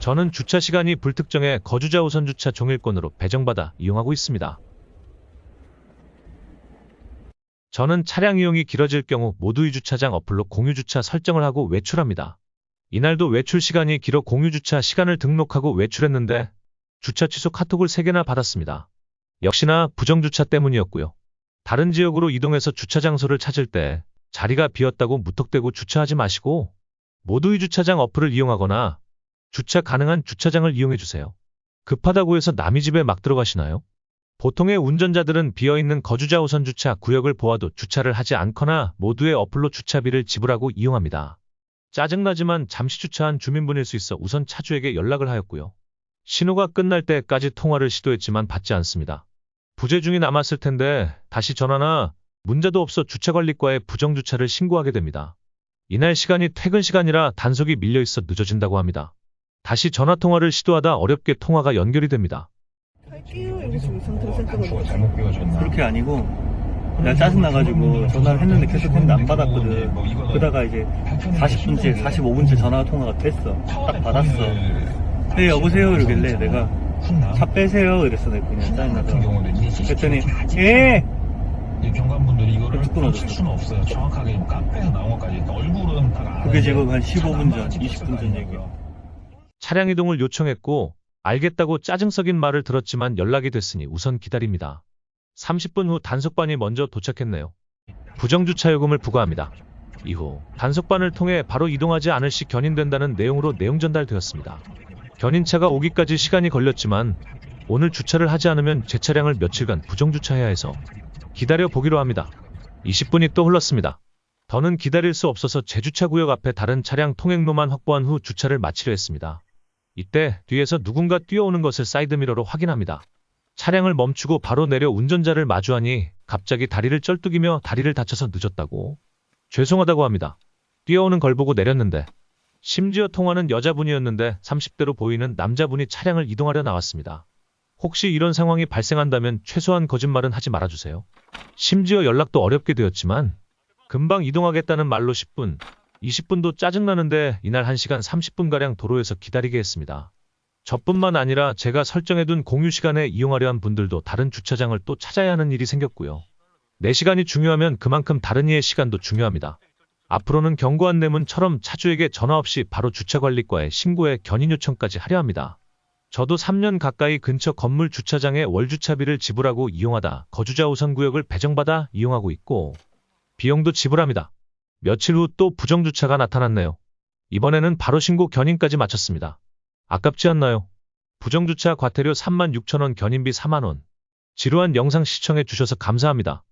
저는 주차 시간이 불특정해 거주자 우선 주차 종일권으로 배정받아 이용하고 있습니다. 저는 차량 이용이 길어질 경우 모두의 주차장 어플로 공유 주차 설정을 하고 외출합니다. 이날도 외출 시간이 길어 공유 주차 시간을 등록하고 외출했는데 주차 취소 카톡을 3개나 받았습니다. 역시나 부정주차 때문이었고요. 다른 지역으로 이동해서 주차 장소를 찾을 때 자리가 비었다고 무턱대고 주차하지 마시고 모두의 주차장 어플을 이용하거나 주차 가능한 주차장을 이용해 주세요. 급하다고 해서 남의 집에 막 들어가시나요? 보통의 운전자들은 비어있는 거주자 우선 주차 구역을 보아도 주차를 하지 않거나 모두의 어플로 주차비를 지불하고 이용합니다. 짜증나지만 잠시 주차한 주민분일 수 있어 우선 차주에게 연락을 하였고요. 신호가 끝날 때까지 통화를 시도했지만 받지 않습니다. 부재 중이 남았을 텐데 다시 전화나 문자도 없어 주차관리과에 부정주차를 신고하게 됩니다. 이날 시간이 퇴근 시간이라 단속이 밀려 있어 늦어진다고 합니다. 다시 전화통화를 시도하다 어렵게 통화가 연결이 됩니다. 할게요. 이거 지금 상태로 생각을 뭐 잘못 끼워줬나? 그렇게 아니고 내가 짜증나가지고 전화를 했는데 계속 했는데 안 받았거든. 그러다가 이제 40분째 45분째 전화 통화가 됐어. 딱 받았어. 네 여보세요? 이러길래 내가 차 빼세요? 이랬어. 내가 그냥 짜증나서 그랬더니 예! 이 경관분들이 이거를. 칠 수는 없어요. 정확하게 카페에서 나온 것까지. 얼굴은 다 그게 지금 한 15분 전, 나만 20분 전 얘기야. 차량 이동을 요청했고 알겠다고 짜증 썩인 말을 들었지만 연락이 됐으니 우선 기다립니다. 30분 후 단속반이 먼저 도착했네요. 부정주차 요금을 부과합니다. 이후 단속반을 통해 바로 이동하지 않을 시 견인된다는 내용으로 내용 전달되었습니다. 견인차가 오기까지 시간이 걸렸지만 오늘 주차를 하지 않으면 제 차량을 며칠간 부정주차해야 해서 기다려 보기로 합니다. 20분이 또 흘렀습니다. 더는 기다릴 수 없어서 제 주차구역 앞에 다른 차량 통행로만 확보한 후 주차를 마치려 했습니다. 이때 뒤에서 누군가 뛰어오는 것을 사이드미러로 확인합니다. 차량을 멈추고 바로 내려 운전자를 마주하니 갑자기 다리를 쩔뚝이며 다리를 다쳐서 늦었다고 죄송하다고 합니다. 뛰어오는 걸 보고 내렸는데 심지어 통화는 여자분이었는데 30대로 보이는 남자분이 차량을 이동하려 나왔습니다. 혹시 이런 상황이 발생한다면 최소한 거짓말은 하지 말아주세요. 심지어 연락도 어렵게 되었지만 금방 이동하겠다는 말로 10분, 20분도 짜증나는데 이날 1시간 30분가량 도로에서 기다리게 했습니다. 저뿐만 아니라 제가 설정해둔 공유 시간에 이용하려 한 분들도 다른 주차장을 또 찾아야 하는 일이 생겼고요. 내 시간이 중요하면 그만큼 다른 이의 시간도 중요합니다. 앞으로는 경고 안내문처럼 차주에게 전화 없이 바로 주차관리과에 신고해 견인 요청까지 하려 합니다. 저도 3년 가까이 근처 건물 주차장에 월주차비를 지불하고 이용하다 거주자 우선 구역을 배정받아 이용하고 있고 비용도 지불합니다. 며칠 후 또 부정주차가 나타났네요. 이번에는 바로 신고 견인까지 마쳤습니다. 아깝지 않나요? 부정주차 과태료 36,000원 견인비 4만원. 지루한 영상 시청해 주셔서 감사합니다.